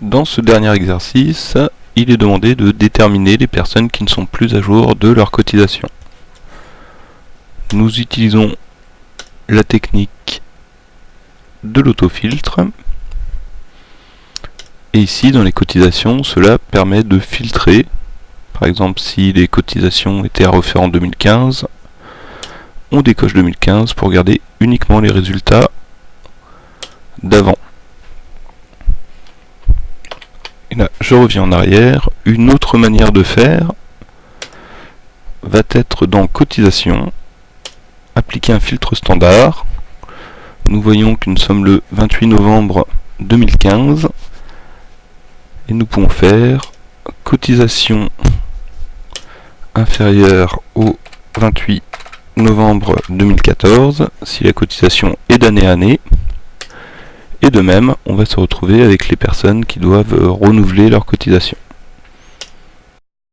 Dans ce dernier exercice, il est demandé de déterminer les personnes qui ne sont plus à jour de leur cotisation. Nous utilisons la technique de l'autofiltre. Et ici, dans les cotisations, cela permet de filtrer. Par exemple, si les cotisations étaient à refaire en 2015, on décoche 2015 pour garder uniquement les résultats d'avant. Je reviens en arrière. Une autre manière de faire va être dans cotisation, appliquer un filtre standard. Nous voyons que nous sommes le 28 novembre 2015 et nous pouvons faire cotisation inférieure au 28 novembre 2014 si la cotisation est d'année à année de même, on va se retrouver avec les personnes qui doivent renouveler leur cotisation.